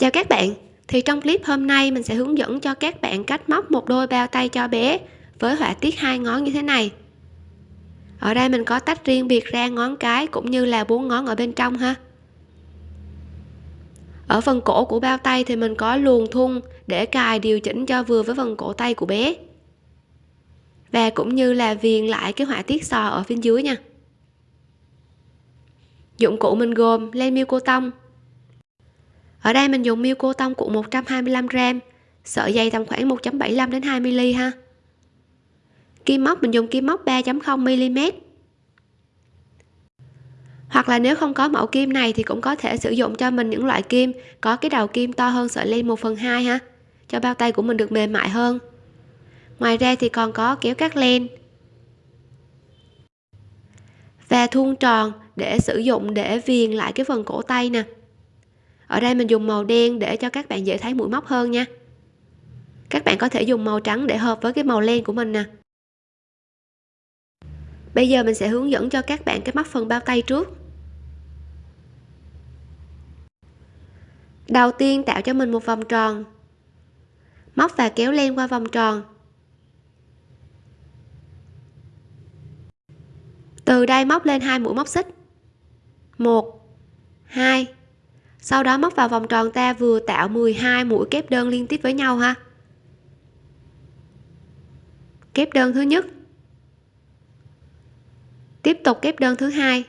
chào các bạn. Thì trong clip hôm nay mình sẽ hướng dẫn cho các bạn cách móc một đôi bao tay cho bé với họa tiết hai ngón như thế này. Ở đây mình có tách riêng biệt ra ngón cái cũng như là bốn ngón ở bên trong ha. Ở phần cổ của bao tay thì mình có luồn thun để cài điều chỉnh cho vừa với phần cổ tay của bé. Và cũng như là viền lại cái họa tiết sò ở phía dưới nha. Dụng cụ mình gồm len miêu cô tông ở đây mình dùng miêu cô tông cuộn 125g sợi dây tầm khoảng 1.75 đến 2 mm ha. Kim móc, mình dùng kim móc 3.0 mm hoặc là nếu không có mẫu kim này thì cũng có thể sử dụng cho mình những loại kim có cái đầu kim to hơn sợi len 1 phần 2 ha, cho bao tay của mình được mềm mại hơn. Ngoài ra thì còn có kéo cắt len và thun tròn để sử dụng để viền lại cái phần cổ tay nè ở đây mình dùng màu đen để cho các bạn dễ thấy mũi móc hơn nha. Các bạn có thể dùng màu trắng để hợp với cái màu len của mình nè. Bây giờ mình sẽ hướng dẫn cho các bạn cái móc phần bao tay trước. Đầu tiên tạo cho mình một vòng tròn. Móc và kéo len qua vòng tròn. Từ đây móc lên hai mũi móc xích. Một, hai sau đó móc vào vòng tròn ta vừa tạo 12 mũi kép đơn liên tiếp với nhau ha. Kép đơn thứ nhất. Tiếp tục kép đơn thứ hai.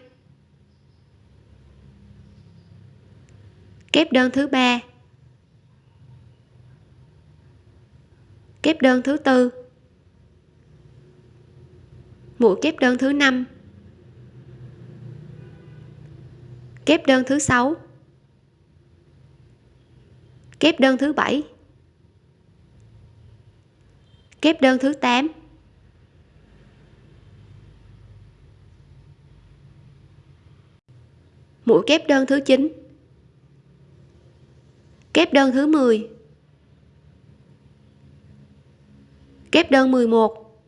Kép đơn thứ ba. Kép đơn thứ tư. Mũi kép đơn thứ năm. Kép đơn thứ sáu kép đơn thứ bảy. Kép đơn thứ 8 mũi kép đơn thứ 9 kép đơn thứ 10 kép đơn 11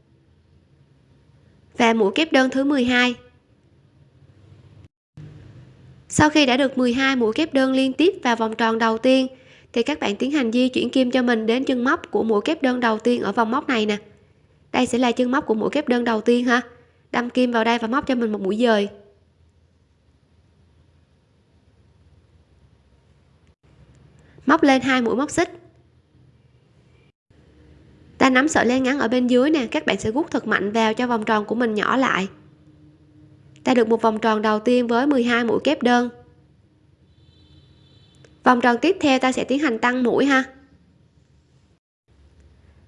và mũi kép đơn thứ 12 sau khi đã được 12 mũi kép đơn liên tiếp vào vòng tròn đầu tiên thì các bạn tiến hành di chuyển kim cho mình đến chân móc của mũi kép đơn đầu tiên ở vòng móc này nè. Đây sẽ là chân móc của mũi kép đơn đầu tiên ha. Đâm kim vào đây và móc cho mình một mũi dời. Móc lên hai mũi móc xích. Ta nắm sợi len ngắn ở bên dưới nè, các bạn sẽ gút thật mạnh vào cho vòng tròn của mình nhỏ lại. Ta được một vòng tròn đầu tiên với 12 mũi kép đơn vòng tròn tiếp theo ta sẽ tiến hành tăng mũi ha.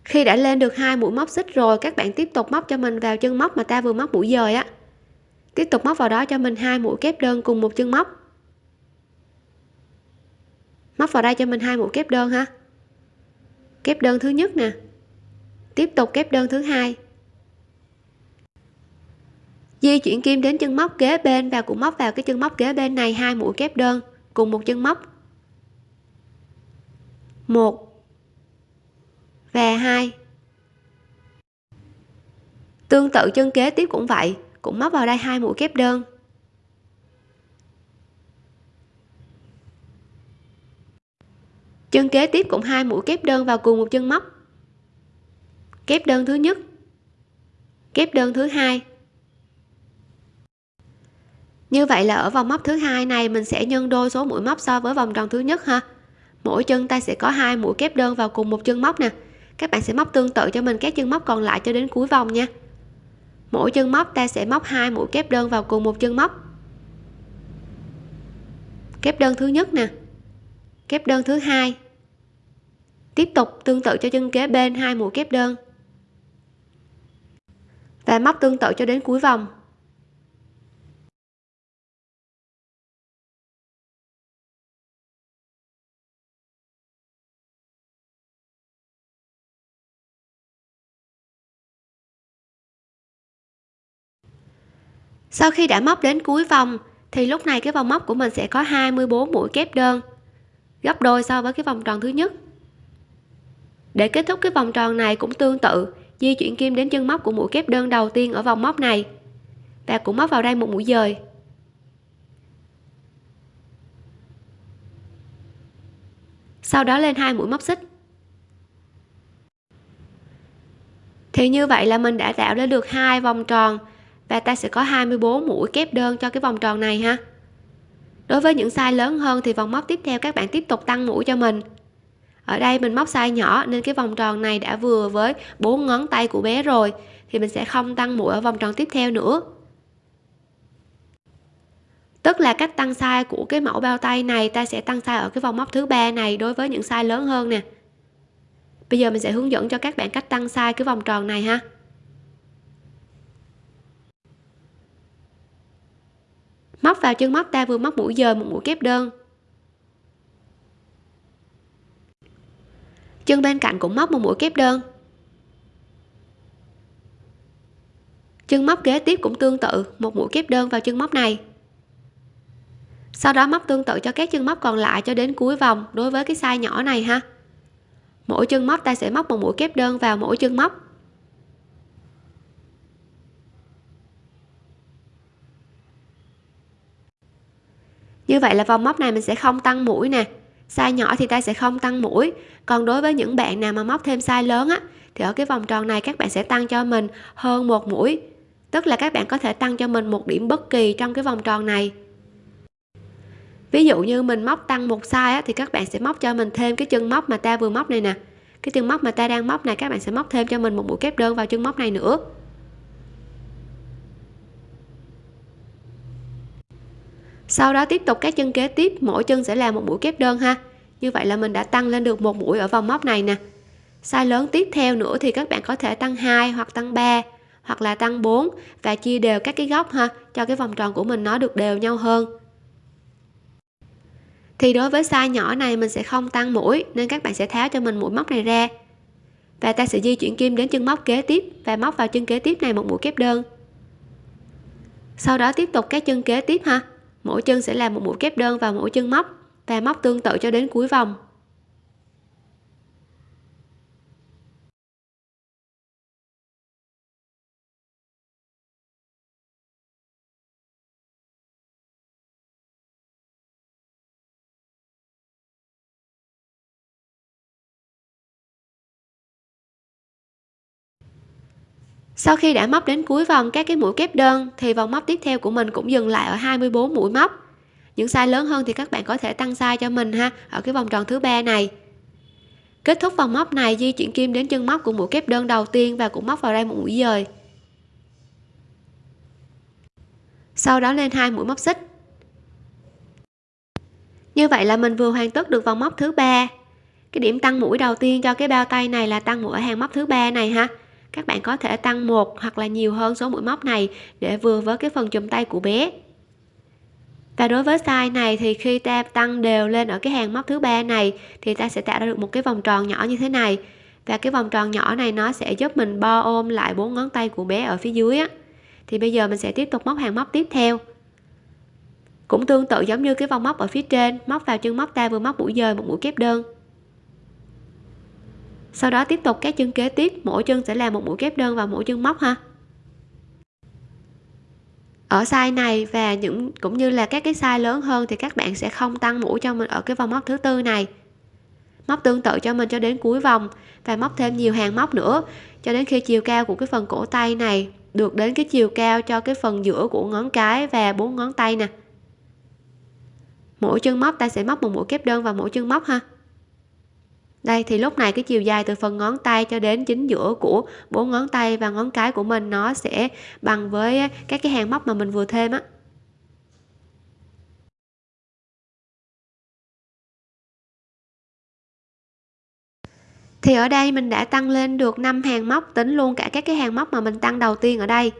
Khi đã lên được hai mũi móc xích rồi, các bạn tiếp tục móc cho mình vào chân móc mà ta vừa móc mũi dời á. Tiếp tục móc vào đó cho mình hai mũi kép đơn cùng một chân móc. Móc vào đây cho mình hai mũi kép đơn ha. Kép đơn thứ nhất nè. Tiếp tục kép đơn thứ hai. Di chuyển kim đến chân móc kế bên và cũng móc vào cái chân móc kế bên này, hai mũi kép đơn cùng một chân móc một và hai. Tương tự chân kế tiếp cũng vậy, cũng móc vào đây hai mũi kép đơn. Chân kế tiếp cũng hai mũi kép đơn vào cùng một chân móc. Kép đơn thứ nhất, kép đơn thứ hai. Như vậy là ở vòng móc thứ hai này mình sẽ nhân đôi số mũi móc so với vòng tròn thứ nhất ha mỗi chân ta sẽ có hai mũi kép đơn vào cùng một chân móc nè. Các bạn sẽ móc tương tự cho mình các chân móc còn lại cho đến cuối vòng nha. Mỗi chân móc ta sẽ móc hai mũi kép đơn vào cùng một chân móc. Kép đơn thứ nhất nè. Kép đơn thứ hai. Tiếp tục tương tự cho chân kế bên hai mũi kép đơn. Và móc tương tự cho đến cuối vòng. Sau khi đã móc đến cuối vòng, thì lúc này cái vòng móc của mình sẽ có 24 mũi kép đơn, gấp đôi so với cái vòng tròn thứ nhất. Để kết thúc cái vòng tròn này cũng tương tự, di chuyển kim đến chân móc của mũi kép đơn đầu tiên ở vòng móc này, và cũng móc vào đây một mũi dời. Sau đó lên hai mũi móc xích. Thì như vậy là mình đã tạo ra được hai vòng tròn và ta sẽ có 24 mũi kép đơn cho cái vòng tròn này ha. Đối với những size lớn hơn thì vòng móc tiếp theo các bạn tiếp tục tăng mũi cho mình. Ở đây mình móc size nhỏ nên cái vòng tròn này đã vừa với bốn ngón tay của bé rồi, thì mình sẽ không tăng mũi ở vòng tròn tiếp theo nữa. Tức là cách tăng size của cái mẫu bao tay này, ta sẽ tăng size ở cái vòng móc thứ ba này đối với những size lớn hơn nè. Bây giờ mình sẽ hướng dẫn cho các bạn cách tăng size cái vòng tròn này ha. Móc vào chân móc ta vừa móc mũi dời một mũi kép đơn. Chân bên cạnh cũng móc một mũi kép đơn. Chân móc kế tiếp cũng tương tự, một mũi kép đơn vào chân móc này. Sau đó móc tương tự cho các chân móc còn lại cho đến cuối vòng đối với cái size nhỏ này ha. Mỗi chân móc ta sẽ móc một mũi kép đơn vào mỗi chân móc. Như vậy là vòng móc này mình sẽ không tăng mũi nè. Size nhỏ thì ta sẽ không tăng mũi. Còn đối với những bạn nào mà móc thêm size lớn á thì ở cái vòng tròn này các bạn sẽ tăng cho mình hơn một mũi. Tức là các bạn có thể tăng cho mình một điểm bất kỳ trong cái vòng tròn này. Ví dụ như mình móc tăng một size á, thì các bạn sẽ móc cho mình thêm cái chân móc mà ta vừa móc này nè. Cái chân móc mà ta đang móc này các bạn sẽ móc thêm cho mình một mũi kép đơn vào chân móc này nữa. Sau đó tiếp tục các chân kế tiếp, mỗi chân sẽ là một mũi kép đơn ha. Như vậy là mình đã tăng lên được một mũi ở vòng móc này nè. Size lớn tiếp theo nữa thì các bạn có thể tăng 2 hoặc tăng 3 hoặc là tăng 4 và chia đều các cái góc ha, cho cái vòng tròn của mình nó được đều nhau hơn. Thì đối với size nhỏ này mình sẽ không tăng mũi, nên các bạn sẽ tháo cho mình mũi móc này ra. Và ta sẽ di chuyển kim đến chân móc kế tiếp và móc vào chân kế tiếp này một mũi kép đơn. Sau đó tiếp tục các chân kế tiếp ha mỗi chân sẽ làm một mũi kép đơn vào mỗi chân móc, và móc tương tự cho đến cuối vòng. Sau khi đã móc đến cuối vòng các cái mũi kép đơn, thì vòng móc tiếp theo của mình cũng dừng lại ở 24 mũi móc. Những size lớn hơn thì các bạn có thể tăng size cho mình ha, ở cái vòng tròn thứ ba này. Kết thúc vòng móc này, di chuyển kim đến chân móc của mũi kép đơn đầu tiên và cũng móc vào đây một mũi dời. Sau đó lên hai mũi móc xích. Như vậy là mình vừa hoàn tất được vòng móc thứ ba. Cái điểm tăng mũi đầu tiên cho cái bao tay này là tăng mũi ở hàng móc thứ ba này ha các bạn có thể tăng một hoặc là nhiều hơn số mũi móc này để vừa với cái phần chùm tay của bé. Và đối với size này thì khi ta tăng đều lên ở cái hàng móc thứ ba này, thì ta sẽ tạo ra được một cái vòng tròn nhỏ như thế này. Và cái vòng tròn nhỏ này nó sẽ giúp mình bo ôm lại bốn ngón tay của bé ở phía dưới á. Thì bây giờ mình sẽ tiếp tục móc hàng móc tiếp theo. Cũng tương tự giống như cái vòng móc ở phía trên, móc vào chân móc ta vừa móc mũi dời một mũi kép đơn sau đó tiếp tục các chân kế tiếp, mỗi chân sẽ là một mũi kép đơn vào mỗi chân móc ha. Ở size này và những, cũng như là các cái size lớn hơn thì các bạn sẽ không tăng mũi cho mình ở cái vòng móc thứ tư này. Móc tương tự cho mình cho đến cuối vòng và móc thêm nhiều hàng móc nữa, cho đến khi chiều cao của cái phần cổ tay này được đến cái chiều cao cho cái phần giữa của ngón cái và bốn ngón tay nè. Mỗi chân móc ta sẽ móc một mũi kép đơn vào mỗi chân móc ha đây, thì lúc này cái chiều dài từ phần ngón tay cho đến chính giữa của bốn ngón tay và ngón cái của mình nó sẽ bằng với các cái hàng móc mà mình vừa thêm á. Thì ở đây mình đã tăng lên được 5 hàng móc, tính luôn cả các cái hàng móc mà mình tăng đầu tiên ở đây.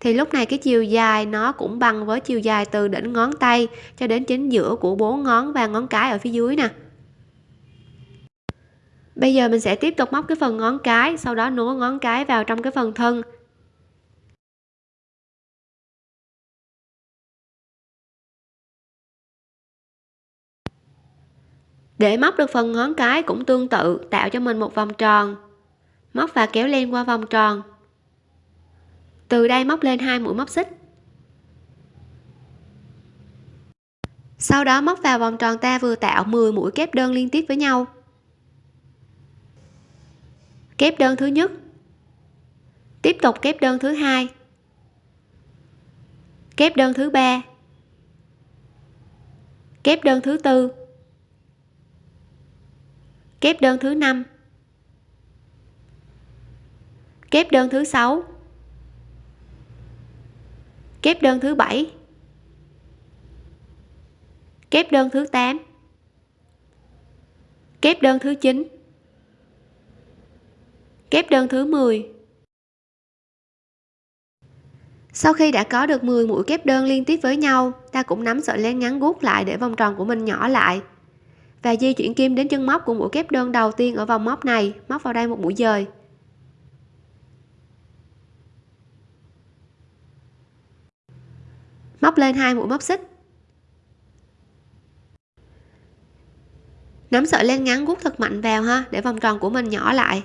Thì lúc này cái chiều dài nó cũng bằng với chiều dài từ đỉnh ngón tay cho đến chính giữa của bốn ngón và ngón cái ở phía dưới nè bây giờ mình sẽ tiếp tục móc cái phần ngón cái, sau đó nối ngón cái vào trong cái phần thân. Để móc được phần ngón cái cũng tương tự, tạo cho mình một vòng tròn. Móc và kéo len qua vòng tròn. Từ đây móc lên hai mũi móc xích. Sau đó móc vào vòng tròn ta vừa tạo 10 mũi kép đơn liên tiếp với nhau kép đơn thứ nhất. Tiếp tục kép đơn thứ hai. Kép đơn thứ ba. Kép đơn thứ tư. Kép đơn thứ năm. Kép đơn thứ sáu. Kép đơn thứ bảy. Kép đơn thứ 8 kép đơn thứ 9 kép đơn thứ 10 sau khi đã có được 10 mũi kép đơn liên tiếp với nhau, ta cũng nắm sợi len ngắn gút lại để vòng tròn của mình nhỏ lại. Và di chuyển kim đến chân móc của mũi kép đơn đầu tiên ở vòng móc này, móc vào đây một mũi dời. Móc lên hai mũi móc xích. Nắm sợi len ngắn gút thật mạnh vào ha, để vòng tròn của mình nhỏ lại.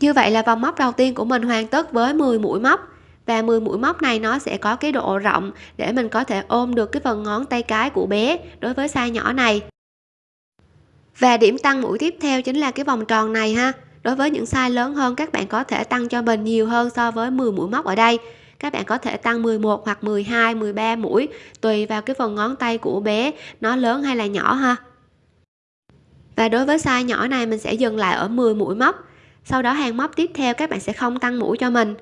Như vậy là vòng móc đầu tiên của mình hoàn tất với 10 mũi móc. Và 10 mũi móc này nó sẽ có cái độ rộng để mình có thể ôm được cái phần ngón tay cái của bé đối với size nhỏ này. Và điểm tăng mũi tiếp theo chính là cái vòng tròn này ha. Đối với những size lớn hơn, các bạn có thể tăng cho mình nhiều hơn so với 10 mũi móc ở đây. Các bạn có thể tăng 11 hoặc 12 13 mũi, tùy vào cái phần ngón tay của bé, nó lớn hay là nhỏ ha. Và đối với size nhỏ này, mình sẽ dừng lại ở 10 mũi móc sau đó hàng móc tiếp theo các bạn sẽ không tăng mũi cho mình.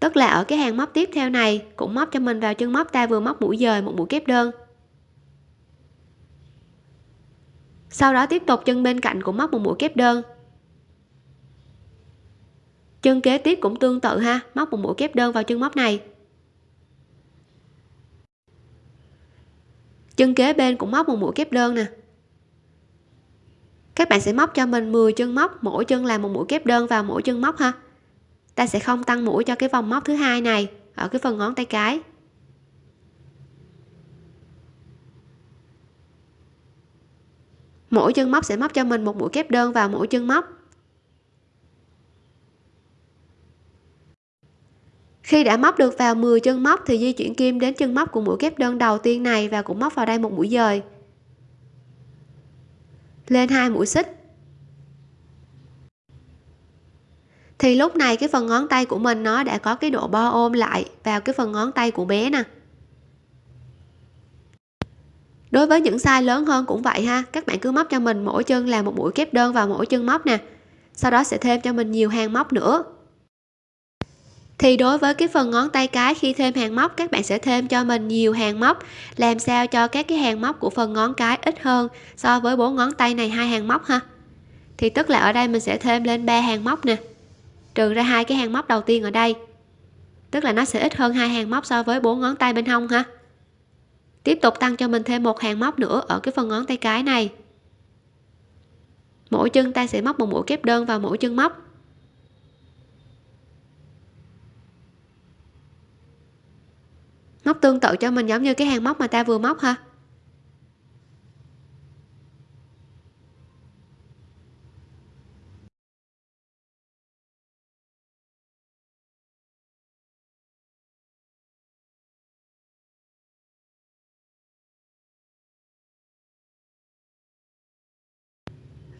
Tức là ở cái hàng móc tiếp theo này cũng móc cho mình vào chân móc ta vừa móc mũi dời một mũi kép đơn. Sau đó tiếp tục chân bên cạnh cũng móc một mũi kép đơn. Chân kế tiếp cũng tương tự ha móc một mũi kép đơn vào chân móc này. Chân kế bên cũng móc một mũi kép đơn nè các bạn sẽ móc cho mình 10 chân móc, mỗi chân là một mũi kép đơn vào mỗi chân móc ha. Ta sẽ không tăng mũi cho cái vòng móc thứ hai này ở cái phần ngón tay cái. Mỗi chân móc sẽ móc cho mình một mũi kép đơn vào mỗi chân móc. Khi đã móc được vào 10 chân móc thì di chuyển kim đến chân móc của mũi kép đơn đầu tiên này và cũng móc vào đây một mũi dời lên hai mũi xích. Thì lúc này cái phần ngón tay của mình nó đã có cái độ bo ôm lại vào cái phần ngón tay của bé nè. Đối với những size lớn hơn cũng vậy ha, các bạn cứ móc cho mình mỗi chân là một mũi kép đơn vào mỗi chân móc nè. Sau đó sẽ thêm cho mình nhiều hàng móc nữa thì đối với cái phần ngón tay cái, khi thêm hàng móc, các bạn sẽ thêm cho mình nhiều hàng móc. Làm sao cho các cái hàng móc của phần ngón cái ít hơn so với bốn ngón tay này, hai hàng móc ha? Thì tức là ở đây mình sẽ thêm lên ba hàng móc nè. Trừ ra hai cái hàng móc đầu tiên ở đây. Tức là nó sẽ ít hơn hai hàng móc so với bốn ngón tay bên hông ha? Tiếp tục tăng cho mình thêm một hàng móc nữa ở cái phần ngón tay cái này. Mỗi chân ta sẽ móc một mũi kép đơn vào mỗi chân móc. Móc tương tự cho mình giống như cái hàng móc mà ta vừa móc ha.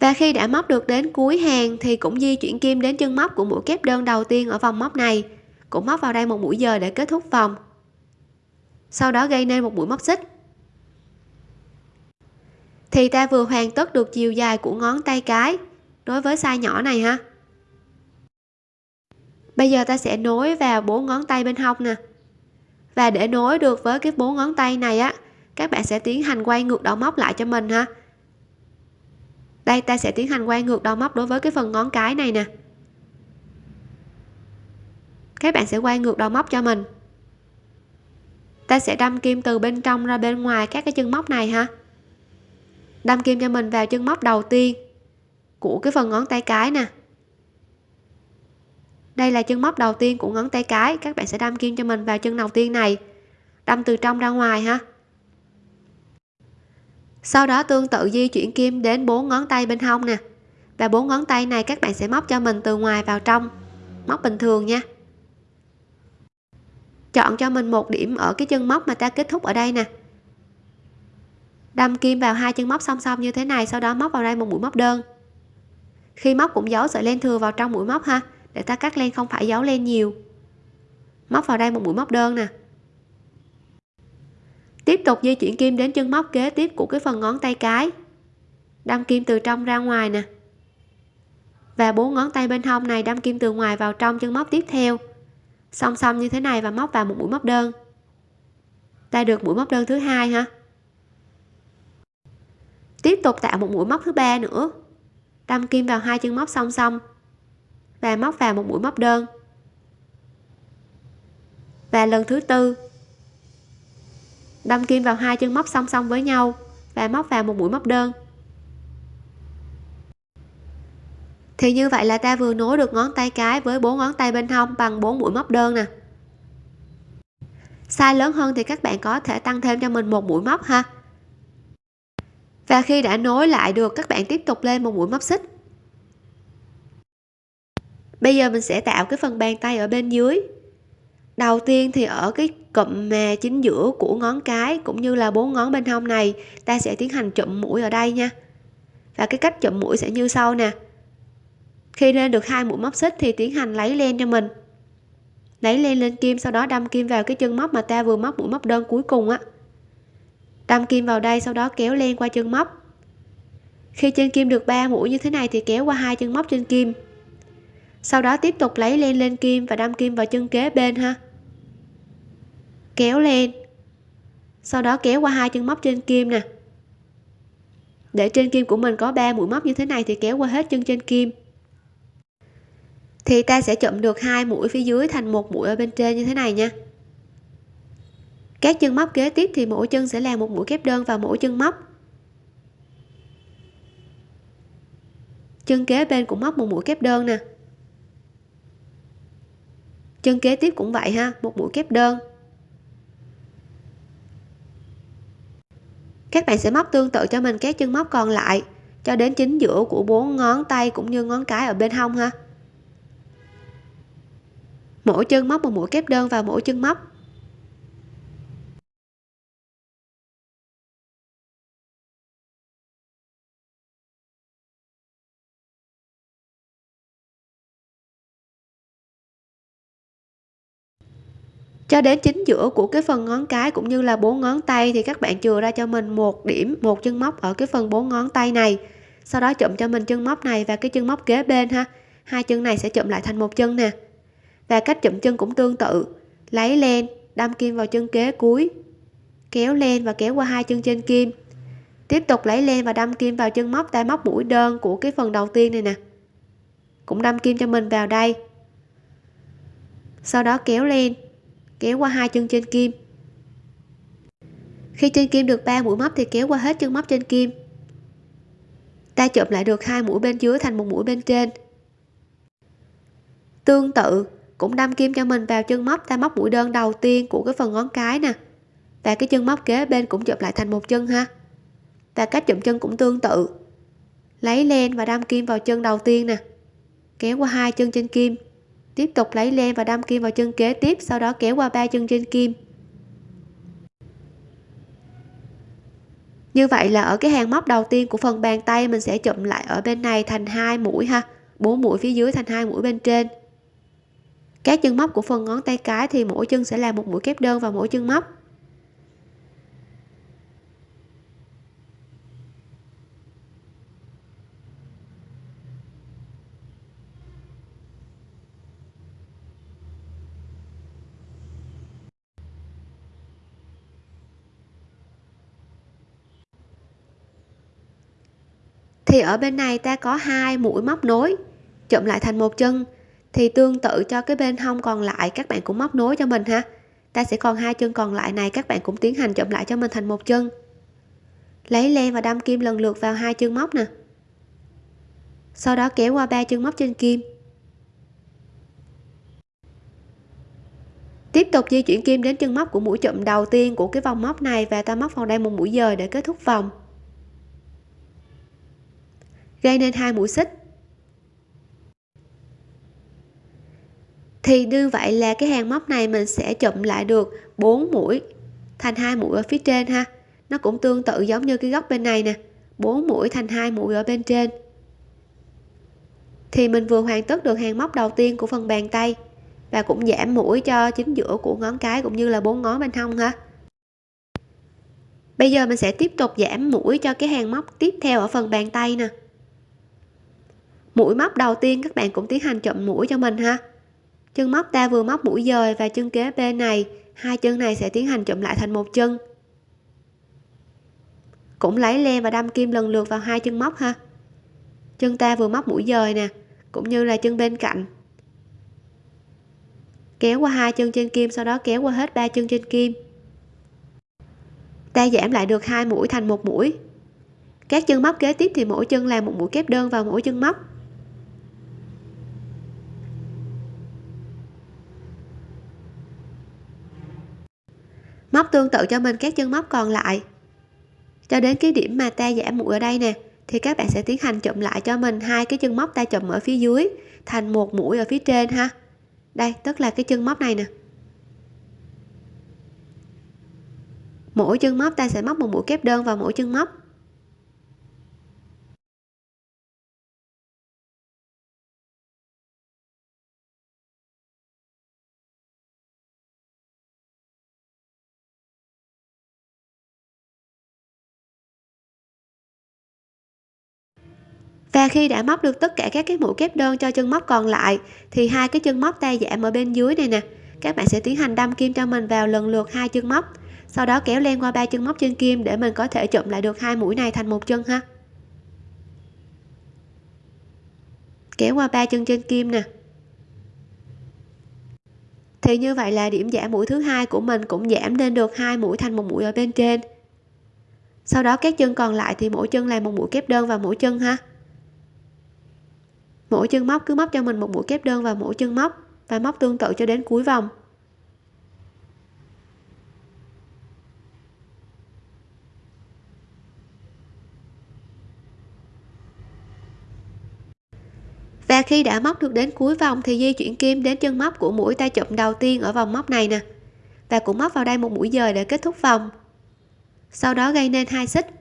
Và khi đã móc được đến cuối hàng thì cũng di chuyển kim đến chân móc của mũi kép đơn đầu tiên ở vòng móc này. Cũng móc vào đây một mũi giờ để kết thúc vòng sau đó gây nên một mũi móc xích. Thì ta vừa hoàn tất được chiều dài của ngón tay cái. Đối với size nhỏ này ha. Bây giờ ta sẽ nối vào bốn ngón tay bên hông nè. Và để nối được với cái bốn ngón tay này á, các bạn sẽ tiến hành quay ngược đầu móc lại cho mình ha. Đây, ta sẽ tiến hành quay ngược đầu móc đối với cái phần ngón cái này nè. Các bạn sẽ quay ngược đầu móc cho mình ta sẽ đâm kim từ bên trong ra bên ngoài các cái chân móc này ha. Đâm kim cho mình vào chân móc đầu tiên của cái phần ngón tay cái nè. Đây là chân móc đầu tiên của ngón tay cái, các bạn sẽ đâm kim cho mình vào chân đầu tiên này. Đâm từ trong ra ngoài ha. Sau đó tương tự di chuyển kim đến bốn ngón tay bên hông nè. Và bốn ngón tay này các bạn sẽ móc cho mình từ ngoài vào trong. Móc bình thường nha chọn cho mình một điểm ở cái chân móc mà ta kết thúc ở đây nè. Đâm kim vào hai chân móc song song như thế này, sau đó móc vào đây một mũi móc đơn. Khi móc cũng giấu sợi len thừa vào trong mũi móc ha, để ta cắt len không phải giấu len nhiều. Móc vào đây một mũi móc đơn nè. Tiếp tục di chuyển kim đến chân móc kế tiếp của cái phần ngón tay cái. Đâm kim từ trong ra ngoài nè. Và bốn ngón tay bên hông này đâm kim từ ngoài vào trong chân móc tiếp theo song song như thế này và móc vào một mũi móc đơn. Ta được mũi móc đơn thứ hai ha tiếp tục tạo một mũi móc thứ ba nữa. Đâm kim vào hai chân móc song song và móc vào một mũi móc đơn. Và lần thứ tư, đâm kim vào hai chân móc song song với nhau và móc vào một mũi móc đơn. Thì như vậy là ta vừa nối được ngón tay cái với bốn ngón tay bên hông bằng bốn mũi móc đơn nè. Size lớn hơn thì các bạn có thể tăng thêm cho mình một mũi móc ha. Và khi đã nối lại được, các bạn tiếp tục lên một mũi móc xích. Bây giờ mình sẽ tạo cái phần bàn tay ở bên dưới. Đầu tiên thì ở cái cụm mà chính giữa của ngón cái cũng như là bốn ngón bên hông này, ta sẽ tiến hành chụm mũi ở đây nha. Và cái cách chụm mũi sẽ như sau nè khi lên được hai mũi móc xích thì tiến hành lấy len cho mình. Lấy len lên kim, sau đó đâm kim vào cái chân móc mà ta vừa móc mũi móc đơn cuối cùng á. Đâm kim vào đây, sau đó kéo len qua chân móc. Khi trên kim được 3 mũi như thế này thì kéo qua hai chân móc trên kim. Sau đó tiếp tục lấy len lên kim và đâm kim vào chân kế bên ha. Kéo lên sau đó kéo qua hai chân móc trên kim nè. Để trên kim của mình có 3 mũi móc như thế này thì kéo qua hết chân trên kim thì ta sẽ chụm được hai mũi phía dưới thành một mũi ở bên trên như thế này nha. Các chân móc kế tiếp thì mỗi chân sẽ làm một mũi kép đơn vào mỗi chân móc. Chân kế bên cũng móc một mũi kép đơn nè. Chân kế tiếp cũng vậy ha, một mũi kép đơn. Các bạn sẽ móc tương tự cho mình các chân móc còn lại, cho đến chính giữa của bốn ngón tay cũng như ngón cái ở bên hông ha mỗi chân móc một mũi kép đơn vào mỗi chân móc. Cho đến chính giữa của cái phần ngón cái cũng như là bốn ngón tay thì các bạn chừa ra cho mình một điểm, một chân móc ở cái phần bốn ngón tay này. Sau đó chụm cho mình chân móc này và cái chân móc kế bên ha. Hai chân này sẽ chụm lại thành một chân nè và cách chụm chân cũng tương tự. Lấy len, đâm kim vào chân kế cuối. Kéo len và kéo qua hai chân trên kim. Tiếp tục lấy len và đâm kim vào chân móc ta móc mũi đơn của cái phần đầu tiên này nè. Cũng đâm kim cho mình vào đây. Sau đó kéo lên kéo qua hai chân trên kim. Khi trên kim được 3 mũi móc thì kéo qua hết chân móc trên kim. Ta chụm lại được hai mũi bên dưới thành một mũi bên trên. Tương tự cũng đâm kim cho mình vào chân móc, ta móc mũi đơn đầu tiên của cái phần ngón cái nè. Và cái chân móc kế bên cũng chụm lại thành một chân ha. Và cách chụm chân cũng tương tự. Lấy len và đâm kim vào chân đầu tiên nè. Kéo qua hai chân trên kim. Tiếp tục lấy len và đâm kim vào chân kế tiếp, sau đó kéo qua ba chân trên kim. Như vậy là ở cái hàng móc đầu tiên của phần bàn tay mình sẽ chụm lại ở bên này thành hai mũi ha. Bốn mũi phía dưới thành hai mũi bên trên các chân móc của phần ngón tay cái thì mỗi chân sẽ là một mũi kép đơn vào mỗi chân móc. Thì ở bên này ta có hai mũi móc nối chụm lại thành một chân thì tương tự cho cái bên hông còn lại, các bạn cũng móc nối cho mình ha. Ta sẽ còn hai chân còn lại này, các bạn cũng tiến hành chụm lại cho mình thành một chân. Lấy len và đâm kim lần lượt vào hai chân móc nè. Sau đó kéo qua ba chân móc trên kim. Tiếp tục di chuyển kim đến chân móc của mũi chụm đầu tiên của cái vòng móc này và ta móc vào đây một mũi dời để kết thúc vòng. Gây nên hai mũi xích. Thì như vậy là cái hàng móc này mình sẽ chụm lại được 4 mũi, thành hai mũi ở phía trên ha. Nó cũng tương tự giống như cái góc bên này nè 4 mũi thành hai mũi ở bên trên. Thì mình vừa hoàn tất được hàng móc đầu tiên của phần bàn tay và cũng giảm mũi cho chính giữa của ngón cái cũng như là bốn ngón bên hông ha. Bây giờ mình sẽ tiếp tục giảm mũi cho cái hàng móc tiếp theo ở phần bàn tay nè. Mũi móc đầu tiên các bạn cũng tiến hành chậm mũi cho mình ha chân móc ta vừa móc mũi dời và chân kế bên này. Hai chân này sẽ tiến hành chụm lại thành một chân. Cũng lấy len và đâm kim lần lượt vào hai chân móc ha. Chân ta vừa móc mũi dời nè, cũng như là chân bên cạnh. Kéo qua hai chân trên kim, sau đó kéo qua hết ba chân trên kim. Ta giảm lại được hai mũi thành một mũi. Các chân móc kế tiếp thì mỗi chân làm một mũi kép đơn vào mỗi chân móc. Móc tương tự cho mình, các chân móc còn lại. Cho đến cái điểm mà ta giảm mũi ở đây nè, thì các bạn sẽ tiến hành chụm lại cho mình hai cái chân móc ta chụm ở phía dưới, thành một mũi ở phía trên ha. Đây, tức là cái chân móc này nè. Mỗi chân móc ta sẽ móc một mũi kép đơn vào mỗi chân móc. Và khi đã móc được tất cả các cái mũi kép đơn cho chân móc còn lại, thì hai cái chân móc tay giảm ở bên dưới này nè. Các bạn sẽ tiến hành đâm kim cho mình vào lần lượt hai chân móc. Sau đó kéo len qua ba chân móc trên kim để mình có thể chụm lại được hai mũi này thành một chân ha. Kéo qua ba chân trên kim nè. Thì như vậy là điểm giảm mũi thứ hai của mình cũng giảm lên được hai mũi thành một mũi ở bên trên. Sau đó các chân còn lại thì mỗi chân là một mũi kép đơn vào mỗi chân ha mỗi chân móc, cứ móc cho mình một mũi kép đơn vào mỗi chân móc. Và móc tương tự cho đến cuối vòng. Và khi đã móc được đến cuối vòng thì di chuyển kim đến chân móc của mũi tay chụm đầu tiên ở vòng móc này nè. Và cũng móc vào đây một mũi dời để kết thúc vòng. Sau đó gây nên hai xích.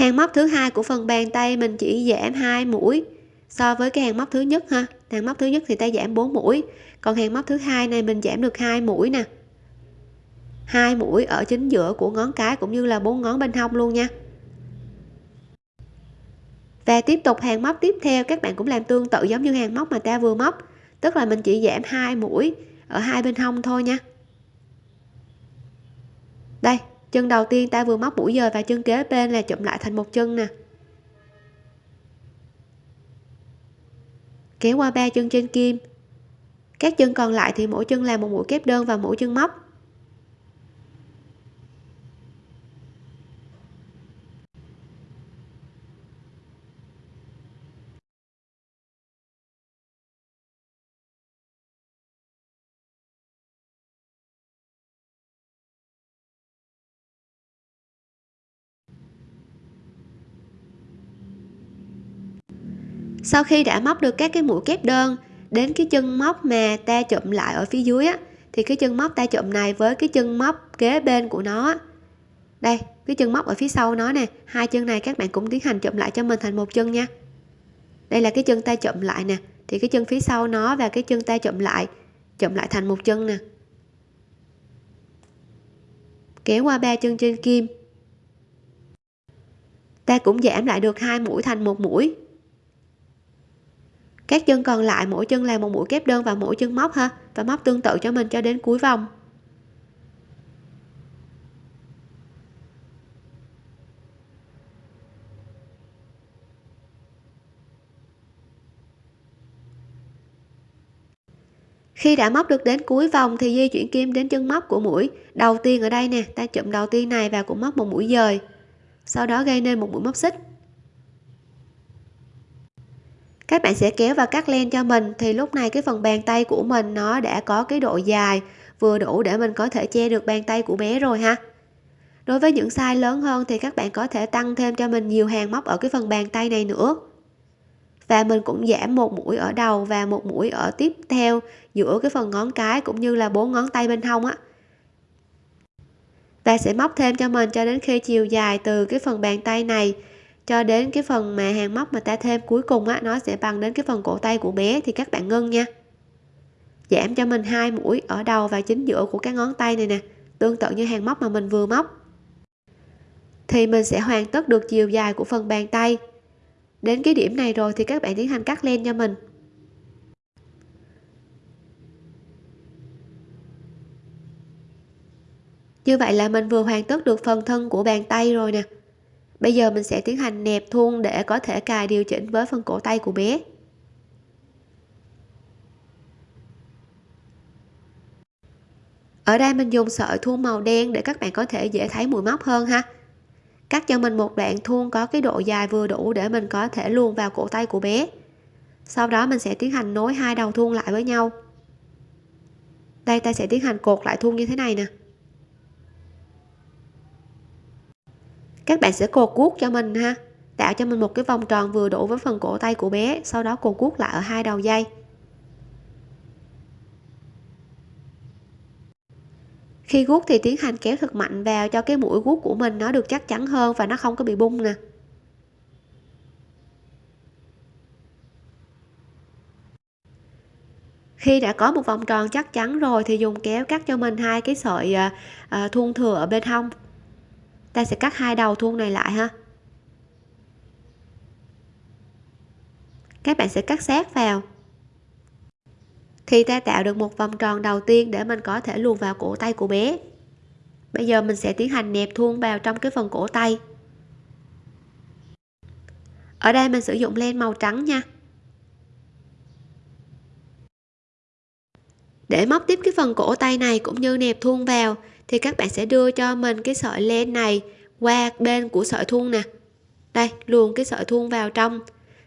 Hàng móc thứ hai của phần bàn tay mình chỉ giảm hai mũi. So với cái hàng móc thứ nhất ha, hàng móc thứ nhất thì ta giảm 4 mũi, còn hàng móc thứ hai này mình giảm được hai mũi nè. Hai mũi ở chính giữa của ngón cái cũng như là bốn ngón bên hông luôn nha. Và tiếp tục hàng móc tiếp theo, các bạn cũng làm tương tự giống như hàng móc mà ta vừa móc, tức là mình chỉ giảm hai mũi ở hai bên hông thôi nha. Đây chân đầu tiên ta vừa móc mũi dời và chân kế bên là chụm lại thành một chân nè. Kéo qua ba chân trên kim. Các chân còn lại thì mỗi chân làm một mũi kép đơn và mũi chân móc. Sau khi đã móc được các cái mũi kép đơn, đến cái chân móc mà ta chụm lại ở phía dưới á, thì cái chân móc ta chụm này với cái chân móc kế bên của nó đây, cái chân móc ở phía sau nó nè, hai chân này các bạn cũng tiến hành chụm lại cho mình thành một chân nha. Đây là cái chân ta chụm lại nè, thì cái chân phía sau nó và cái chân ta chụm lại chụm lại thành một chân nè. Kéo qua ba chân trên kim. Ta cũng giảm lại được hai mũi thành một mũi các chân còn lại, mỗi chân làm một mũi kép đơn và mỗi chân móc ha, và móc tương tự cho mình cho đến cuối vòng. Khi đã móc được đến cuối vòng thì di chuyển kim đến chân móc của mũi. Đầu tiên ở đây nè, ta chụm đầu tiên này và cũng móc một mũi dời. Sau đó gây nên một mũi móc xích các bạn sẽ kéo và cắt len cho mình, thì lúc này cái phần bàn tay của mình nó đã có cái độ dài, vừa đủ để mình có thể che được bàn tay của bé rồi ha. Đối với những size lớn hơn thì các bạn có thể tăng thêm cho mình nhiều hàng móc ở cái phần bàn tay này nữa. Và mình cũng giảm một mũi ở đầu và một mũi ở tiếp theo giữa cái phần ngón cái cũng như là bốn ngón tay bên hông á. Và sẽ móc thêm cho mình cho đến khi chiều dài từ cái phần bàn tay này cho đến cái phần mà hàng móc mà ta thêm cuối cùng á, nó sẽ bằng đến cái phần cổ tay của bé thì các bạn ngưng nha. Giảm cho mình hai mũi ở đầu và chính giữa của các ngón tay này nè, tương tự như hàng móc mà mình vừa móc. Thì mình sẽ hoàn tất được chiều dài của phần bàn tay. Đến cái điểm này rồi thì các bạn tiến hành cắt len cho mình. Như vậy là mình vừa hoàn tất được phần thân của bàn tay rồi nè bây giờ mình sẽ tiến hành nẹp thun để có thể cài điều chỉnh với phần cổ tay của bé. Ở đây mình dùng sợi thun màu đen để các bạn có thể dễ thấy mũi móc hơn ha. Cắt cho mình một đoạn thun có cái độ dài vừa đủ để mình có thể luồn vào cổ tay của bé. Sau đó mình sẽ tiến hành nối hai đầu thun lại với nhau. Đây, ta sẽ tiến hành cột lại thun như thế này nè. Các bạn sẽ cột cuốc cho mình ha. Tạo cho mình một cái vòng tròn vừa đủ với phần cổ tay của bé sau đó cột cuốc lại ở hai đầu dây. Khi guốc thì tiến hành kéo thật mạnh vào cho cái mũi guốc của mình nó được chắc chắn hơn và nó không có bị bung nè. Khi đã có một vòng tròn chắc chắn rồi thì dùng kéo cắt cho mình hai cái sợi à, à, thuôn thừa ở bên hông ta sẽ cắt hai đầu thuôn này lại ha. Các bạn sẽ cắt sát vào. Thì ta tạo được một vòng tròn đầu tiên để mình có thể luồn vào cổ tay của bé. Bây giờ mình sẽ tiến hành nẹp thuôn vào trong cái phần cổ tay. Ở đây mình sử dụng len màu trắng nha. Để móc tiếp cái phần cổ tay này cũng như nẹp thuôn vào thì các bạn sẽ đưa cho mình cái sợi len này qua bên của sợi thun nè. Đây, luồn cái sợi thun vào trong.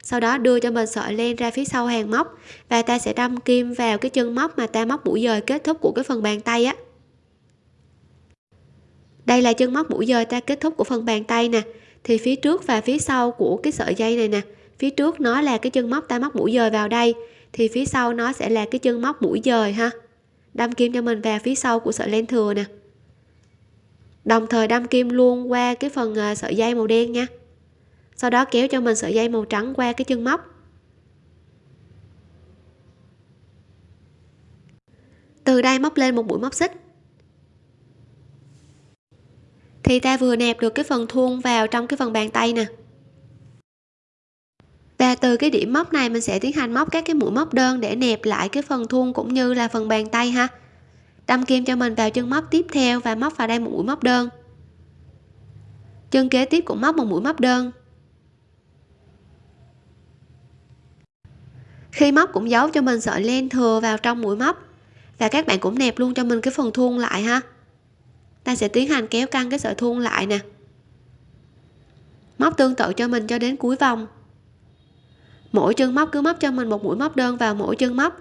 Sau đó đưa cho mình sợi len ra phía sau hàng móc. Và ta sẽ đâm kim vào cái chân móc mà ta móc mũi dời kết thúc của cái phần bàn tay á. Đây là chân móc mũi dời ta kết thúc của phần bàn tay nè. Thì phía trước và phía sau của cái sợi dây này nè, phía trước nó là cái chân móc ta móc mũi dời vào đây, thì phía sau nó sẽ là cái chân móc mũi dời ha. Đâm kim cho mình vào phía sau của sợi len thừa nè đồng thời đâm kim luôn qua cái phần à, sợi dây màu đen nha. Sau đó kéo cho mình sợi dây màu trắng qua cái chân móc. Từ đây móc lên một mũi móc xích. Thì ta vừa nẹp được cái phần thun vào trong cái phần bàn tay nè. Và từ cái điểm móc này mình sẽ tiến hành móc các cái mũi móc đơn để nẹp lại cái phần thun cũng như là phần bàn tay ha đâm kim cho mình vào chân móc tiếp theo và móc vào đây một mũi móc đơn. Chân kế tiếp cũng móc một mũi móc đơn. Khi móc cũng giấu cho mình sợi len thừa vào trong mũi móc. Và các bạn cũng nẹp luôn cho mình cái phần thuôn lại ha. Ta sẽ tiến hành kéo căng cái sợi thuôn lại nè. Móc tương tự cho mình cho đến cuối vòng. Mỗi chân móc cứ móc cho mình một mũi móc đơn vào mỗi chân móc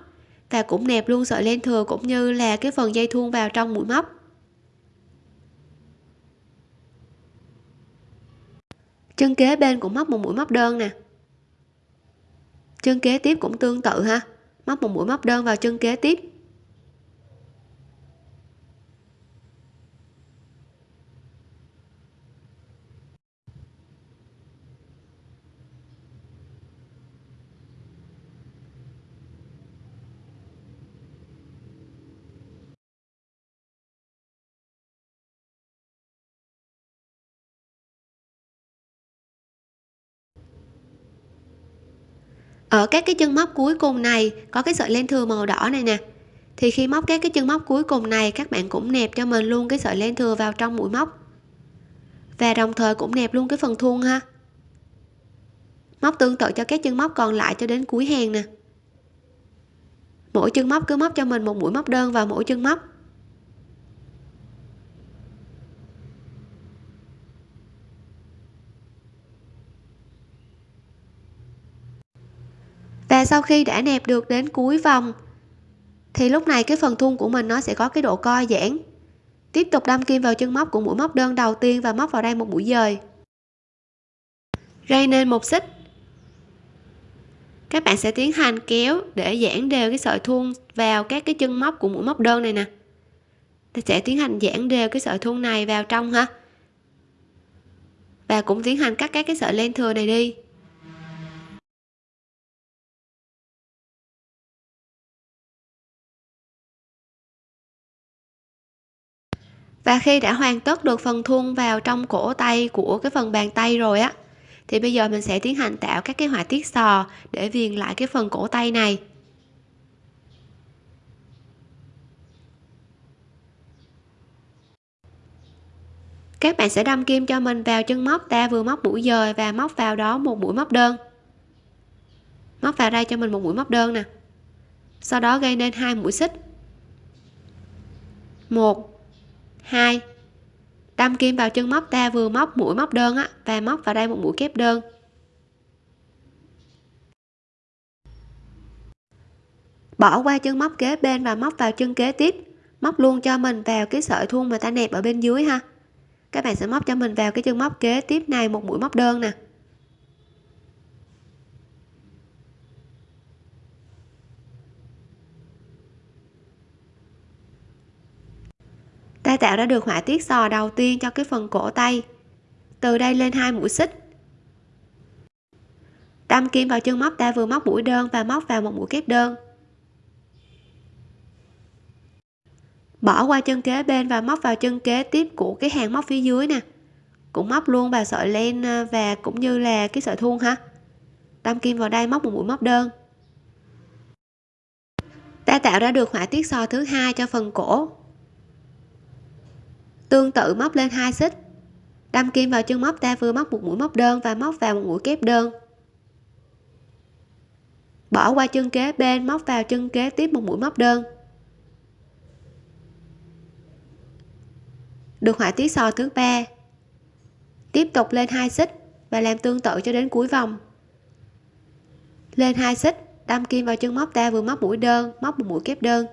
và cũng nẹp luôn, sợi len thừa cũng như là cái phần dây thun vào trong mũi móc. Chân kế bên cũng móc một mũi móc đơn nè. Chân kế tiếp cũng tương tự ha. Móc một mũi móc đơn vào chân kế tiếp. Ở các cái chân móc cuối cùng này, có cái sợi len thừa màu đỏ này nè. Thì khi móc các cái chân móc cuối cùng này, các bạn cũng nẹp cho mình luôn cái sợi len thừa vào trong mũi móc. Và đồng thời cũng nẹp luôn cái phần thun ha. Móc tương tự cho các chân móc còn lại cho đến cuối hàng nè. Mỗi chân móc cứ móc cho mình một mũi móc đơn vào mỗi chân móc. Và sau khi đã nẹp được đến cuối vòng, thì lúc này cái phần thun của mình nó sẽ có cái độ co giãn. Tiếp tục đâm kim vào chân móc của mũi móc đơn đầu tiên và móc vào đây một mũi dời. Gây nên một xích. Các bạn sẽ tiến hành kéo để giãn đều cái sợi thun vào các cái chân móc của mũi móc đơn này nè. Ta sẽ tiến hành giãn đều cái sợi thun này vào trong ha. Và cũng tiến hành cắt các cái sợi len thừa này đi. Và khi đã hoàn tất được phần thun vào trong cổ tay của cái phần bàn tay rồi á, thì bây giờ mình sẽ tiến hành tạo các cái họa tiết sò để viền lại cái phần cổ tay này. Các bạn sẽ đâm kim cho mình vào chân móc ta vừa móc mũi dời và móc vào đó một mũi móc đơn. Móc vào đây cho mình một mũi móc đơn nè. Sau đó gây nên hai mũi xích. Một hai, đâm kim vào chân móc ta vừa móc mũi móc đơn á và móc vào đây một mũi kép đơn. Bỏ qua chân móc kế bên và móc vào chân kế tiếp. Móc luôn cho mình vào cái sợi thun mà ta nẹp ở bên dưới ha. Các bạn sẽ móc cho mình vào cái chân móc kế tiếp này một mũi móc đơn nè. Ta tạo ra được họa tiết sò đầu tiên cho cái phần cổ tay. Từ đây lên hai mũi xích. Đâm kim vào chân móc ta vừa móc mũi đơn và móc vào một mũi kép đơn. Bỏ qua chân kế bên và móc vào chân kế tiếp của cái hàng móc phía dưới nè. Cũng móc luôn vào sợi len à, và cũng như là cái sợi thun ha. Đâm kim vào đây móc một mũi móc đơn. Ta tạo ra được họa tiết sò thứ hai cho phần cổ tương tự móc lên hai xích. Đâm kim vào chân móc ta vừa móc một mũi móc đơn và móc vào một mũi kép đơn. Bỏ qua chân kế bên, móc vào chân kế tiếp một mũi móc đơn. Được họa tiết sò thứ ba. Tiếp tục lên hai xích và làm tương tự cho đến cuối vòng. Lên hai xích, đâm kim vào chân móc ta vừa móc mũi đơn, móc một mũi kép đơn.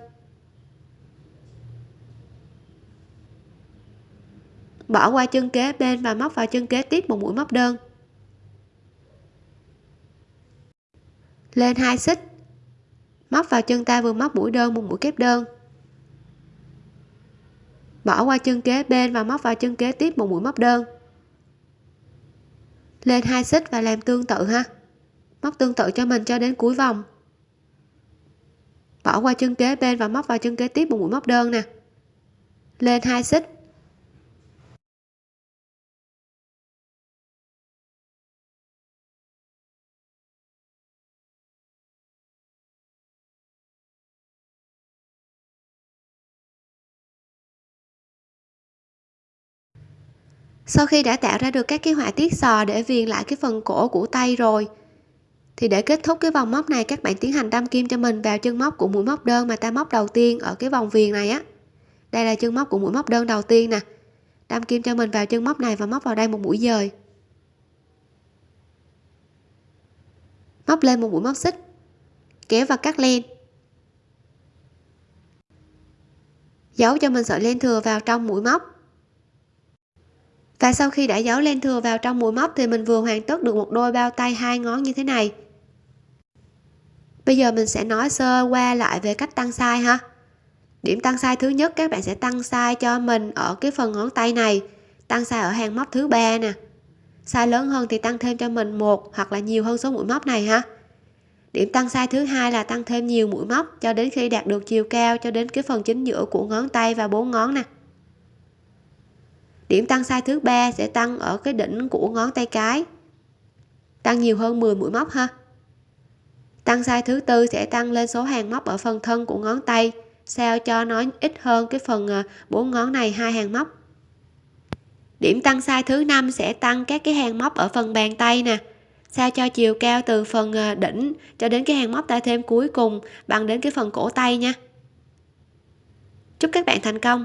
Bỏ qua chân kế bên và móc vào chân kế tiếp một mũi móc đơn. Lên hai xích. Móc vào chân ta vừa móc mũi đơn, một mũi kép đơn. Bỏ qua chân kế bên và móc vào chân kế tiếp một mũi móc đơn. Lên hai xích và làm tương tự ha. Móc tương tự cho mình cho đến cuối vòng. Bỏ qua chân kế bên và móc vào chân kế tiếp một mũi móc đơn nè. Lên hai xích. Sau khi đã tạo ra được các cái họa tiết sò để viền lại cái phần cổ của tay rồi. Thì để kết thúc cái vòng móc này, các bạn tiến hành đâm kim cho mình vào chân móc của mũi móc đơn mà ta móc đầu tiên ở cái vòng viền này á. Đây là chân móc của mũi móc đơn đầu tiên nè. Đâm kim cho mình vào chân móc này và móc vào đây một mũi dời. Móc lên một mũi móc xích. Kéo và cắt len. Giấu cho mình sợi len thừa vào trong mũi móc và sau khi đã giấu len thừa vào trong mũi móc thì mình vừa hoàn tất được một đôi bao tay hai ngón như thế này. Bây giờ mình sẽ nói sơ qua lại về cách tăng size ha. Điểm tăng size thứ nhất, các bạn sẽ tăng size cho mình ở cái phần ngón tay này. Tăng size ở hàng móc thứ ba nè. Size lớn hơn thì tăng thêm cho mình một hoặc là nhiều hơn số mũi móc này ha. Điểm tăng size thứ hai là tăng thêm nhiều mũi móc cho đến khi đạt được chiều cao cho đến cái phần chính giữa của ngón tay và bốn ngón nè điểm tăng size thứ ba sẽ tăng ở cái đỉnh của ngón tay cái. Tăng nhiều hơn 10 mũi móc ha. Tăng size thứ tư sẽ tăng lên số hàng móc ở phần thân của ngón tay, sao cho nó ít hơn cái phần à, bốn ngón này, hai hàng móc. Điểm tăng size thứ năm sẽ tăng các cái hàng móc ở phần bàn tay nè, sao cho chiều cao từ phần à, đỉnh cho đến cái hàng móc ta thêm cuối cùng bằng đến cái phần cổ tay nha. Chúc các bạn thành công!